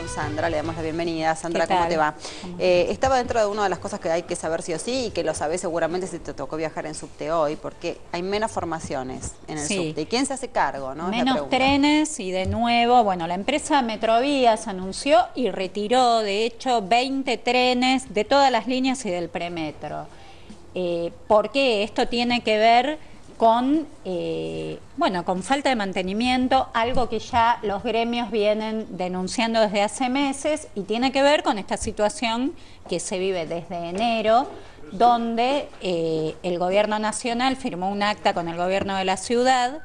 con Sandra, le damos la bienvenida. Sandra, ¿cómo te va? Eh, estaba dentro de una de las cosas que hay que saber sí o sí y que lo sabés seguramente si te tocó viajar en subte hoy, porque hay menos formaciones en el subte. ¿Y quién se hace cargo? No? Menos trenes y de nuevo, bueno, la empresa Metrovías anunció y retiró, de hecho, 20 trenes de todas las líneas y del premetro. Eh, ¿Por qué? Esto tiene que ver con, eh, bueno, con falta de mantenimiento, algo que ya los gremios vienen denunciando desde hace meses y tiene que ver con esta situación que se vive desde enero, donde eh, el gobierno nacional firmó un acta con el gobierno de la ciudad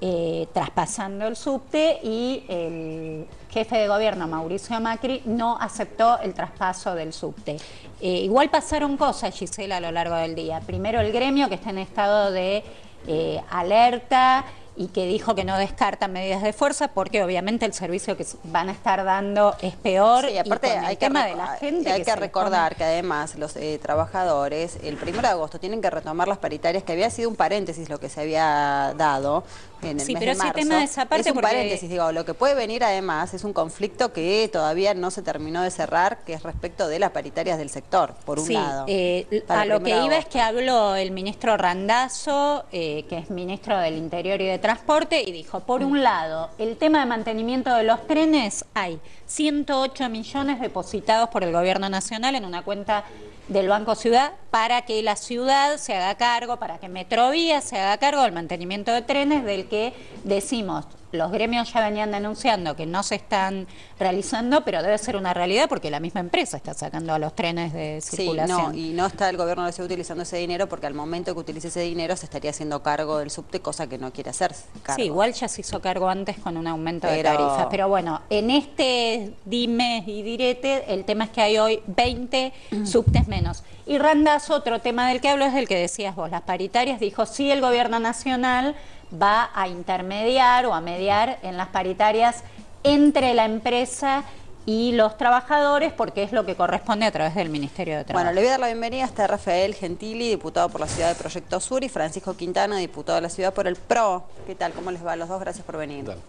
eh, traspasando el subte y el jefe de gobierno, Mauricio Macri, no aceptó el traspaso del subte. Eh, igual pasaron cosas, Gisela, a lo largo del día. Primero el gremio, que está en estado de eh, alerta, y que dijo que no descartan medidas de fuerza porque obviamente el servicio que van a estar dando es peor y aparte hay que de la gente hay que, recordar que además los eh, trabajadores el 1 de agosto tienen que retomar las paritarias que había sido un paréntesis lo que se había dado en el sí, mes pero de marzo. tema de esa parte es un paréntesis digo lo que puede venir además es un conflicto que todavía no se terminó de cerrar que es respecto de las paritarias del sector por un lado eh, a lo que iba es que habló el ministro Randazo eh, que es ministro del Interior y de Transporte y dijo, por un lado, el tema de mantenimiento de los trenes, hay 108 millones depositados por el Gobierno Nacional en una cuenta del Banco Ciudad para que la ciudad se haga cargo, para que Metrovía se haga cargo del mantenimiento de trenes del que decimos los gremios ya venían denunciando que no se están realizando, pero debe ser una realidad porque la misma empresa está sacando a los trenes de circulación. Sí, no, y no está el gobierno de la ciudad utilizando ese dinero porque al momento que utilice ese dinero se estaría haciendo cargo del subte, cosa que no quiere hacerse. Sí, igual ya se hizo cargo antes con un aumento de tarifas. Pero bueno, en este dime y direte, el tema es que hay hoy 20 subtes menos. Y Randas, otro tema del que hablo es del que decías vos, las paritarias, dijo sí el gobierno nacional va a intermediar o a mediar en las paritarias entre la empresa y los trabajadores porque es lo que corresponde a través del Ministerio de Trabajo. Bueno, le voy a dar la bienvenida a Rafael Gentili, diputado por la ciudad de Proyecto Sur, y Francisco Quintana, diputado de la ciudad por el PRO. ¿Qué tal? ¿Cómo les va a los dos? Gracias por venir. Gracias.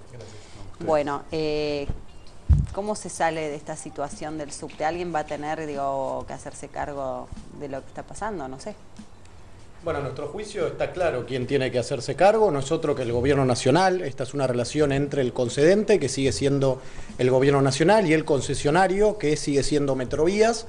Bueno, eh, ¿cómo se sale de esta situación del subte? ¿Alguien va a tener digo, que hacerse cargo de lo que está pasando? No sé. Bueno, nuestro juicio está claro quién tiene que hacerse cargo, no es otro que el gobierno nacional. Esta es una relación entre el concedente, que sigue siendo el gobierno nacional, y el concesionario, que sigue siendo Metrovías.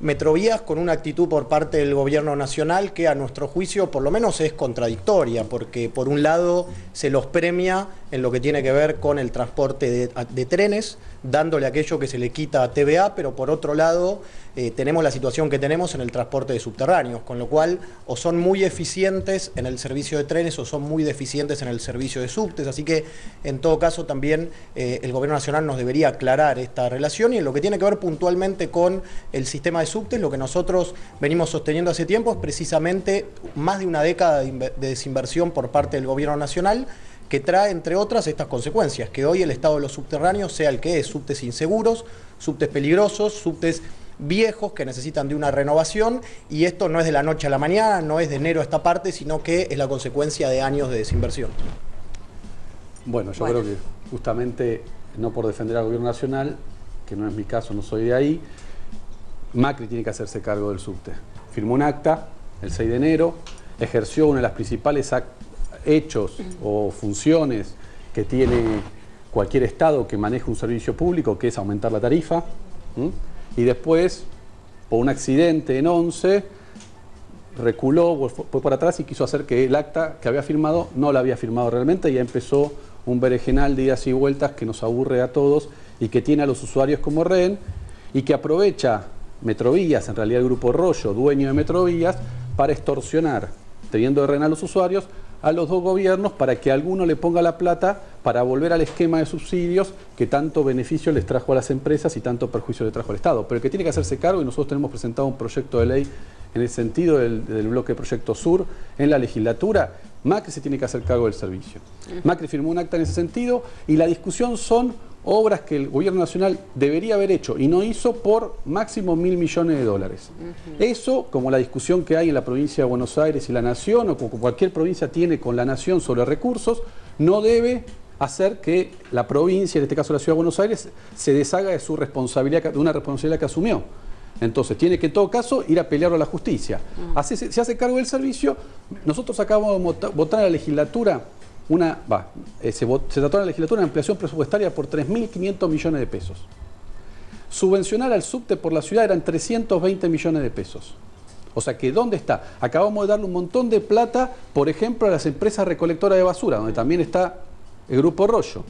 Metrovías con una actitud por parte del gobierno nacional que a nuestro juicio por lo menos es contradictoria, porque por un lado se los premia en lo que tiene que ver con el transporte de, trenes, dándole aquello que se le quita a TVA, pero por otro lado eh, tenemos la situación que tenemos en el transporte de subterráneos, con lo cual o son muy eficientes en el servicio de trenes o son muy deficientes en el servicio de subtes, así que en todo caso también eh, el Gobierno Nacional nos debería aclarar esta relación y en lo que tiene que ver puntualmente con el sistema de subtes, lo que nosotros venimos sosteniendo hace tiempo es precisamente más de una década de desinversión por parte del Gobierno Nacional, que trae, entre otras, estas consecuencias, que hoy el estado de los subterráneos sea el que es, subtes inseguros, subtes peligrosos, subtes viejos que necesitan de una renovación y esto no es de la noche a la mañana, no es de enero a esta parte, sino que es la consecuencia de años de desinversión. Bueno, yo creo que justamente, no por defender al gobierno nacional, que no es mi caso, no soy de ahí, Macri tiene que hacerse cargo del subte. Firmó un acta el 6 de enero, ejerció una de las principales hechos o funciones que tiene cualquier Estado que maneje un servicio público, que es aumentar la tarifa y después, por un accidente en 11, reculó, fue por atrás y quiso hacer que el acta que había firmado no la había firmado realmente y ya empezó un berenjenal de idas y vueltas que nos aburre a todos y que tiene a los usuarios como rehén y que aprovecha Metrovías, en realidad el Grupo Rollo, dueño de Metrovías, para extorsionar, teniendo de rehén a los usuarios, a los dos gobiernos para que alguno le ponga la plata para volver al esquema de subsidios que tanto beneficio les trajo a las empresas y tanto perjuicio le trajo al Estado. Pero el que tiene que hacerse cargo, y nosotros tenemos presentado un proyecto de ley en el sentido del, del bloque Proyecto Sur en la legislatura, Macri se tiene que hacer cargo del servicio. Macri firmó un acta en ese sentido y la discusión son obras que el gobierno nacional debería haber hecho y no hizo por máximo mil millones de dólares. Eso, como la discusión que hay en la provincia de Buenos Aires y la Nación, o como cualquier provincia tiene con la Nación sobre recursos, no debe hacer que la provincia, en este caso la Ciudad de Buenos Aires, se deshaga de su responsabilidad, de una responsabilidad que asumió. Entonces, tiene que en todo caso ir a pelearlo a la justicia. Mm. se hace cargo del servicio. Nosotros acabamos de votar en la legislatura una, va, eh, se, trató en la legislatura una ampliación presupuestaria por 3.500 millones de pesos. Subvencionar al subte por la ciudad eran 320 millones de pesos. O sea que, ¿dónde está? Acabamos de darle un montón de plata, por ejemplo, a las empresas recolectoras de basura, donde también está el Grupo Rollo.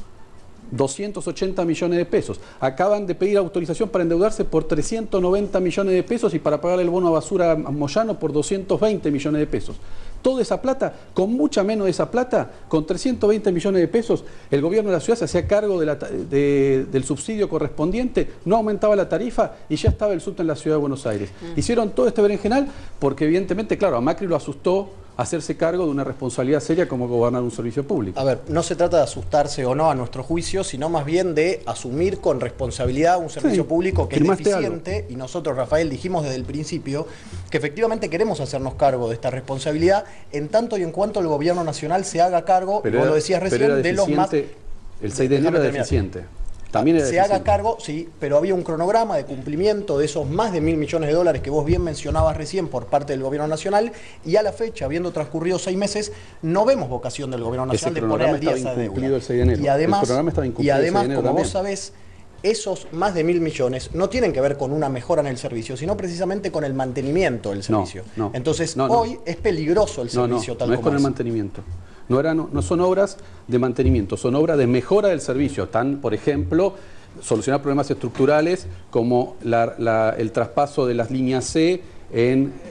280 millones de pesos. Acaban de pedir autorización para endeudarse por 390 millones de pesos y para pagar el bono a basura Moyano por 220 millones de pesos. Toda esa plata, con mucha menos de esa plata, con 320 millones de pesos, el gobierno de la ciudad se hacía cargo del subsidio correspondiente, no aumentaba la tarifa y ya estaba el subte en la ciudad de Buenos Aires. Mm. Hicieron todo este berenjenal porque evidentemente, claro, a Macri lo asustó hacerse cargo de una responsabilidad seria como gobernar un servicio público. A ver, no se trata de asustarse o no a nuestro juicio, sino más bien de asumir con responsabilidad un servicio público que es deficiente. Y nosotros, Rafael, dijimos desde el principio que efectivamente queremos hacernos cargo de esta responsabilidad en tanto y en cuanto el gobierno nacional se haga cargo, como lo decías recién, de los más... El 6 de enero es deficiente se haga cargo, sí, pero había un cronograma de cumplimiento de esos más de mil millones de dólares que vos bien mencionabas recién por parte del gobierno nacional y a la fecha, habiendo transcurrido seis meses, no vemos vocación del gobierno nacional de poner al día esa deuda. Y además, y además como vos sabés, esos más de mil millones no tienen que ver con una mejora en el servicio, sino precisamente con el mantenimiento del servicio. Entonces, hoy es peligroso el servicio tal no es con el mantenimiento. No, no, son obras de mantenimiento, son obras de mejora del servicio. Están, por ejemplo, solucionar problemas estructurales como el traspaso de las líneas C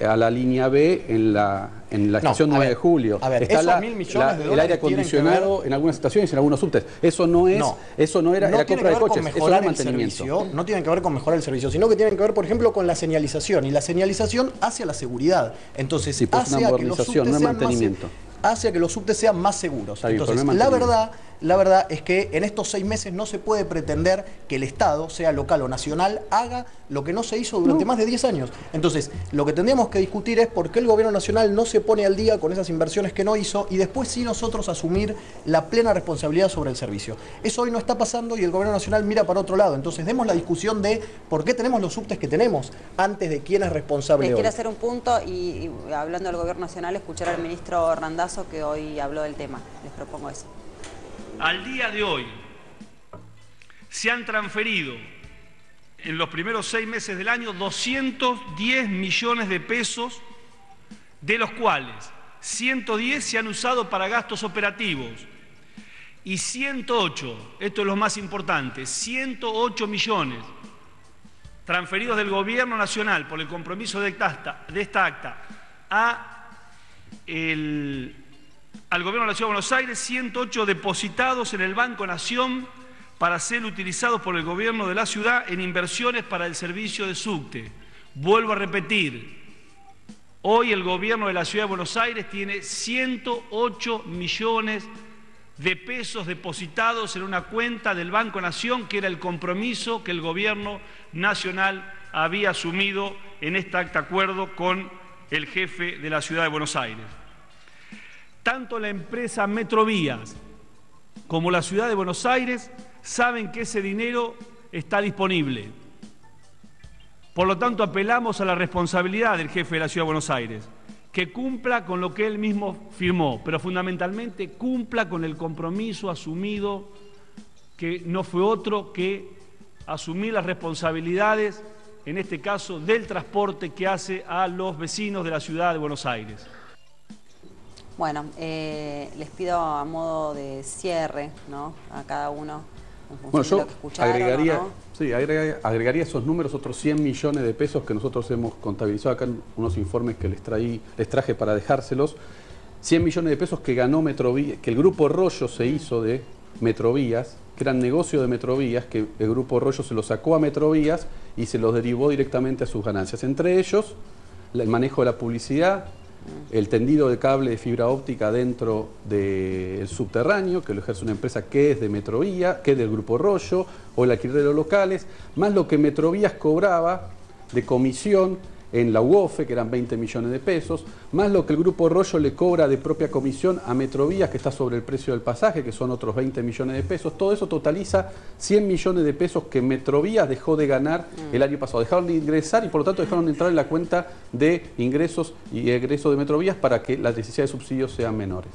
a la línea B en la, en la estación 9 de julio. A ver, Está esos mil millones de el aire acondicionado en algunas estaciones y en algunos subtes. Eso no es, eso no era la compra de coches, eso era mantenimiento. no tienen que ver con mejorar el servicio, sino que tienen que ver, por ejemplo, con la señalización. Y la señalización hacia la seguridad. Entonces, sí, pues hace que los subtes no mantenimiento hace que los subtes sean más seguros. Entonces, la verdad, la verdad es que en estos seis meses no se puede pretender que el Estado, sea local o nacional, haga lo que no se hizo durante más de 10 años. Entonces, lo que tendríamos que discutir es por qué el gobierno nacional no se pone al día con esas inversiones que no hizo y después sí nosotros asumir la plena responsabilidad sobre el servicio. Eso hoy no está pasando y el gobierno nacional mira para otro lado. Entonces, demos la discusión de por qué tenemos los subtes que tenemos antes de quién es responsable. Les quiero hacer un punto y, hablando del gobierno nacional, escuchar al ministro Randazzo que hoy habló del tema. Les propongo eso. Al día de hoy se han transferido en los primeros seis meses del año 210 millones de pesos, de los cuales 110 se han usado para gastos operativos y 108, esto es lo más importante, 108 millones transferidos del Gobierno Nacional por el compromiso de esta, acta a el al Gobierno de la Ciudad de Buenos Aires 108 depositados en el Banco Nación para ser utilizados por el Gobierno de la ciudad en inversiones para el servicio de subte. Vuelvo a repetir, hoy el Gobierno de la Ciudad de Buenos Aires tiene 108 millones de pesos depositados en una cuenta del Banco Nación, que era el compromiso que el Gobierno Nacional había asumido en este acta acuerdo con el jefe de la Ciudad de Buenos Aires. Tanto la empresa Metrovías como la ciudad de Buenos Aires saben que ese dinero está disponible. Por lo tanto, apelamos a la responsabilidad del jefe de la ciudad de Buenos Aires, que cumpla con lo que él mismo firmó, pero fundamentalmente cumpla con el compromiso asumido, que no fue otro que asumir las responsabilidades, en este caso, del transporte que hace a los vecinos de la ciudad de Buenos Aires. Bueno, eh, les pido a modo de cierre, ¿no? A cada uno. Bueno, yo agregaría, sí, agregaría, esos números, otros 100 millones de pesos que nosotros hemos contabilizado acá en unos informes que les, traí, les traje para dejárselos. 100 millones de pesos que ganó Metrovías, que el Grupo Rollo se hizo de Metrovías, que eran negocio de Metrovías, que el Grupo Rollo se lo sacó a Metrovías y se los derivó directamente a sus ganancias. Entre ellos, el manejo de la publicidad, el tendido de cable de fibra óptica dentro del subterráneo, que lo ejerce una empresa que es de Metrovía, que es del Grupo Rollo, o el alquiler de los locales, más lo que Metrovías cobraba de comisión en la UOFE, que eran 20 millones de pesos, más lo que el Grupo Rollo le cobra de propia comisión a Metrovías, que está sobre el precio del pasaje, que son otros 20 millones de pesos. Todo eso totaliza 100 millones de pesos que Metrovías dejó de ganar el año pasado. Dejaron de ingresar y por lo tanto dejaron de entrar en la cuenta de ingresos y egresos de Metrovías para que las necesidades de subsidios sean menores.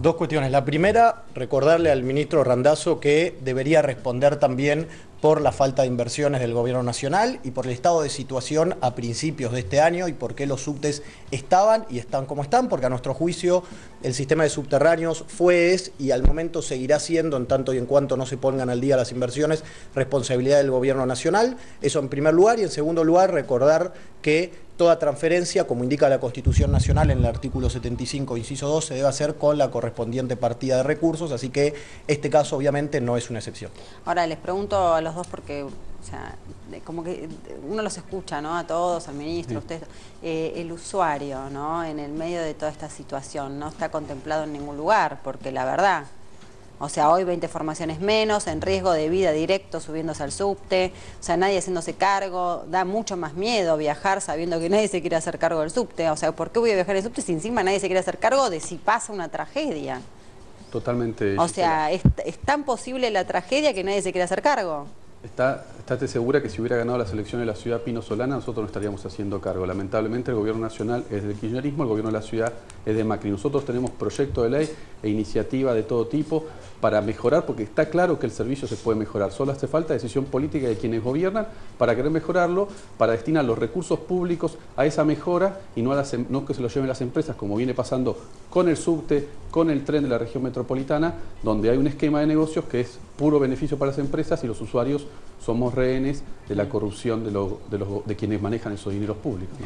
Dos cuestiones. La primera, recordarle al ministro Randazo que debería responder también por la falta de inversiones del gobierno nacional y por el estado de situación a principios de este año y por qué los subtes estaban y están como están, porque a nuestro juicio el sistema de subterráneos fue, es y al momento seguirá siendo, en tanto y en cuanto no se pongan al día las inversiones, responsabilidad del gobierno nacional. Eso en primer lugar. Y en segundo lugar, recordar que toda transferencia, como indica la Constitución Nacional en el artículo 75, inciso 2, se debe hacer con la correspondiente partida de recursos, así que este caso obviamente no es una excepción. Ahora les pregunto a los dos porque, o sea, como que uno los escucha, ¿no? A todos, al ministro, ustedes, eh, el usuario, ¿no? En el medio de toda esta situación, no está contemplado en ningún lugar, porque la verdad, o sea, hoy 20 formaciones menos, en riesgo de vida directo subiéndose al subte, o sea, nadie haciéndose cargo, da mucho más miedo viajar sabiendo que nadie se quiere hacer cargo del subte. O sea, ¿por qué voy a viajar en subte si encima nadie se quiere hacer cargo de si pasa una tragedia? Totalmente. O sea, ¿es, tan posible la tragedia que nadie se quiere hacer cargo? Está, estate segura que si hubiera ganado la selección de la ciudad Pino Solana, nosotros no estaríamos haciendo cargo. Lamentablemente el gobierno nacional es del kirchnerismo, el gobierno de la ciudad es de Macri. Nosotros tenemos proyectos de ley e iniciativa de todo tipo para mejorar, porque está claro que el servicio se puede mejorar. Solo hace falta decisión política de quienes gobiernan para querer mejorarlo, para destinar los recursos públicos a esa mejora y no, las, em, no que se lo lleven las empresas, como viene pasando con el subte, con el tren de la región metropolitana, donde hay un esquema de negocios que es puro beneficio para las empresas y los usuarios somos rehenes de la corrupción de, de, quienes manejan esos dineros públicos.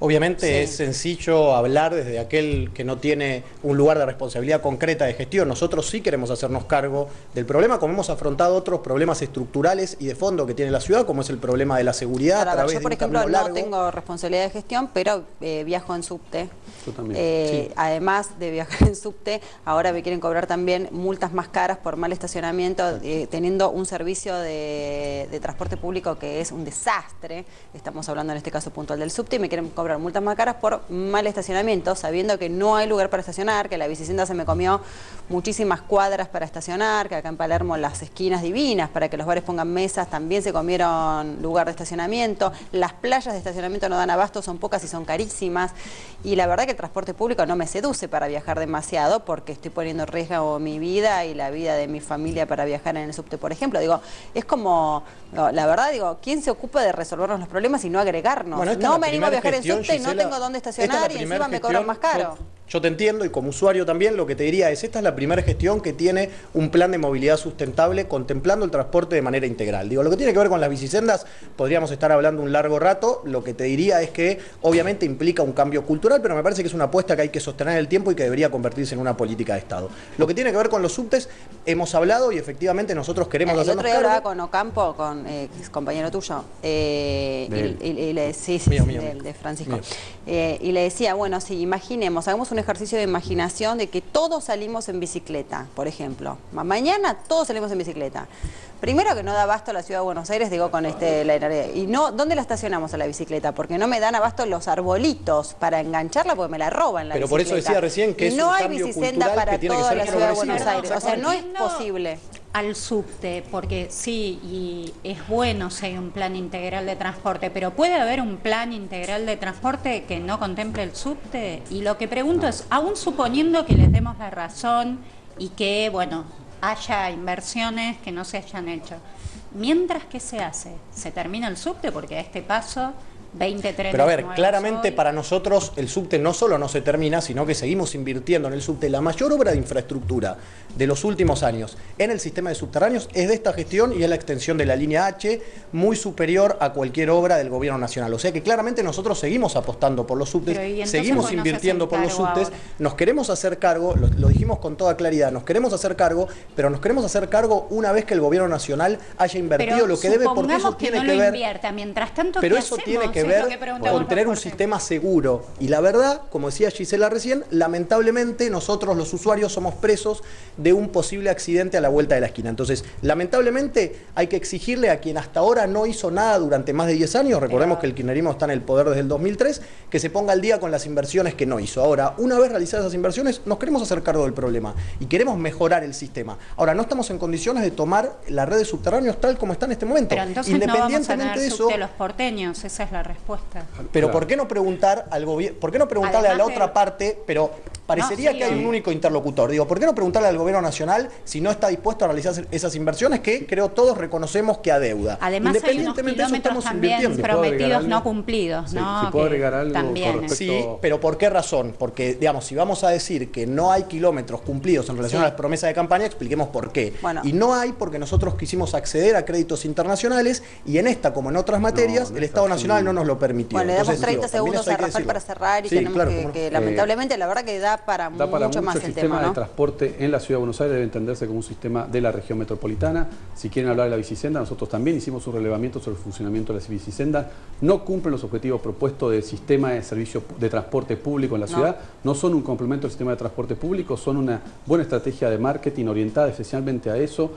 Obviamente es sencillo hablar desde aquel que no tiene un lugar de responsabilidad concreta de gestión. Nosotros sí queremos hacernos cargo del problema, como hemos afrontado otros problemas estructurales y de fondo que tiene la ciudad, como es el problema de la seguridad. a través yo, por ejemplo, no tengo responsabilidad de gestión, pero eh, viajo en subte. Yo también. Eh, además de viajar en subte, ahora me quieren cobrar también multas más caras por mal estacionamiento, eh, teniendo un servicio de, de transporte público que es un desastre. Estamos hablando en este caso puntual del subte y me quieren cobrar multas más caras por mal estacionamiento, sabiendo que no hay lugar para estacionar, que la bicicenda se me comió muchísimas cuadras para estacionar, que acá en Palermo las esquinas divinas para que los bares pongan mesas también se comieron lugar de estacionamiento, las playas de estacionamiento no dan abasto, son pocas y son carísimas y la verdad que el transporte público no me seduce para viajar demasiado porque estoy poniendo en riesgo mi vida y la vida de mi familia para viajar en el subte, por ejemplo. Digo, es como, la verdad digo, ¿quién se ocupa de resolvernos los problemas y no agregarnos? no me animo a viajar en subte no tengo dónde estacionar y encima me cobran más caro. Yo te entiendo y como usuario también lo que te diría es, esta es la primera gestión que tiene un plan de movilidad sustentable contemplando el transporte de manera integral. Digo, lo que tiene que ver con las bicisendas, podríamos estar hablando un largo rato, lo que te diría es que obviamente implica un cambio cultural, pero me parece que es una apuesta que hay que sostener en el tiempo y que debería convertirse en una política de Estado. Lo que tiene que ver con los subtes, hemos hablado y efectivamente nosotros queremos el otro día hablaba con Ocampo, con eh, compañero tuyo, eh, y, sí, sí, de Francisco, eh, y le decía, bueno, si imaginemos, hagamos un ejercicio de imaginación de que todos salimos en bicicleta, por ejemplo. Mañana todos salimos en bicicleta. Primero que no da abasto la ciudad de Buenos Aires, digo con este la, y no, ¿dónde la estacionamos a la bicicleta? Porque no me dan abasto los arbolitos para engancharla porque me la roban la Pero por eso decía recién que es no hay bicicenda para toda la ciudad de Buenos Aires. O sea, no es posible al subte, porque sí, y es bueno si hay un plan integral de transporte, pero ¿puede haber un plan integral de transporte que no contemple el subte? Y lo que pregunto es, aún suponiendo que les demos la razón y que, bueno, haya inversiones que no se hayan hecho, mientras que se hace, se termina el subte, porque a este paso 20 Pero a ver, claramente para nosotros el subte no solo no se termina, sino que seguimos invirtiendo en el subte. La mayor obra de infraestructura de los últimos años en el sistema de subterráneos es de esta gestión y es la extensión de la línea H, muy superior a cualquier obra del gobierno nacional. O sea que claramente nosotros seguimos apostando por los subtes, seguimos invirtiendo por los subtes, nos queremos hacer cargo, lo, dijimos con toda claridad, nos queremos hacer cargo, pero nos queremos hacer cargo una vez que el gobierno nacional haya invertido lo que debe, porque eso tiene que, ver... Mientras tanto, pero eso tiene que que ver que con tener un sistema seguro. Y la verdad, como decía Gisela recién, lamentablemente nosotros los usuarios somos presos de un posible accidente a la vuelta de la esquina. Entonces, lamentablemente hay que exigirle a quien hasta ahora no hizo nada durante más de 10 años, recordemos que el kirchnerismo está en el poder desde el 2003, que se ponga al día con las inversiones que no hizo. Ahora, una vez realizadas esas inversiones, nos queremos hacer cargo del problema y queremos mejorar el sistema. Ahora, no estamos en condiciones de tomar las redes subterráneos tal como está en este momento. Pero entonces no vamos a Independientemente tener de eso, subte a los porteños, esa es la respuesta. pero Claro. ¿por qué no preguntar al gobierno, por qué no preguntarle a la otra parte, pero parecería No, sí, que hay un único interlocutor, digo, ¿por qué no preguntarle al gobierno nacional si no está dispuesto a realizar esas inversiones que creo todos reconocemos que adeuda? Además hay unos Independientemente de eso kilómetros estamos también invirtiendo. ¿Puedo agregar prometidos no cumplidos, Sí, ¿no? si puedo agregar algo con también. respecto- Sí, pero ¿por qué razón? Porque, digamos, si vamos a decir que no hay kilómetros cumplidos en relación Sí. a las promesas de campaña, expliquemos por qué. Bueno. Y no hay porque nosotros quisimos acceder a créditos internacionales y en esta, como en otras materias, no el es Estado. Nacional no nos lo permitió. Bueno, le damos Entonces, 30 digo, también segundos hay a Rafael para cerrar y Sí, tenemos claro, que, que Eh, lamentablemente la verdad que da para Da para mucho mucho más el sistema tema, de ¿no? transporte en la ciudad de Buenos Aires debe entenderse como un sistema de la región metropolitana. Si quieren hablar de la bicisenda, nosotros también hicimos un relevamiento sobre el funcionamiento de las bicisendas. No cumplen los objetivos propuestos del sistema de servicio de transporte público en la ciudad. No son un complemento del sistema de transporte público, son una buena estrategia de marketing orientada especialmente a eso.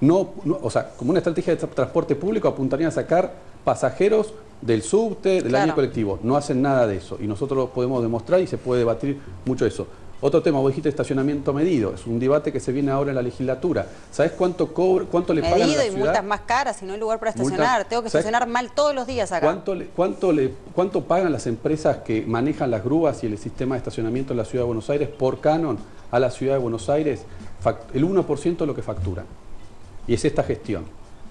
No, no- o sea, como una estrategia de tra- transporte público apuntarían a sacar pasajeros del subte, del Claro. año colectivo. No hacen nada de eso y nosotros lo podemos demostrar y se puede debatir mucho eso. Otro tema, vos dijiste estacionamiento medido, es un debate que se viene ahora en la legislatura. ¿Sabés cuánto cobra, cuánto le pagan a Medido la y ciudad? multas más caras y no hay lugar para Multas- estacionar. Tengo que estacionar mal todos los días acá. ¿Cuánto, le- cuánto, le, ¿Cuánto pagan las empresas que manejan las grúas y el sistema de estacionamiento en la ciudad de Buenos Aires por canon a la ciudad de Buenos Aires? El 1% de lo que facturan. Y es esta gestión.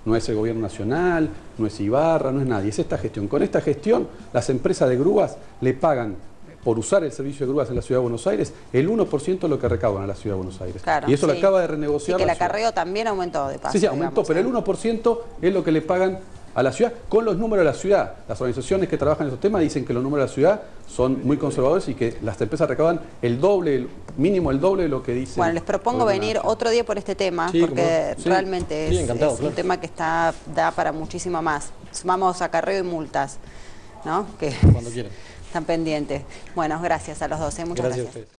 No es el gobierno nacional, no es Ibarra, no es nadie, es esta gestión. Con esta gestión, las empresas de grúas le pagan por usar el servicio de grúas en la ciudad de Buenos Aires el 1% de lo que recaudan a la ciudad de Buenos Aires. Claro, y eso lo acaba de Y renegociar. que el acarreo también aumentó de paso. Sí, sí, aumentó, digamos, pero ¿eh? el 1% es lo que le pagan a la ciudad con los números de la ciudad. Las organizaciones que trabajan en esos temas dicen que los números de la ciudad son muy conservadores y que las empresas recaudan el doble, el mínimo el doble de lo que dicen. Bueno, les propongo venir otro día por este tema, Sí, porque. Sí. realmente Sí, es, un tema que está da para muchísimo más. Sumamos acarreo y multas, ¿no? Que Cuando quieran. están pendientes. Bueno, gracias a los dos, ¿eh? muchas Gracias a gracias. ustedes.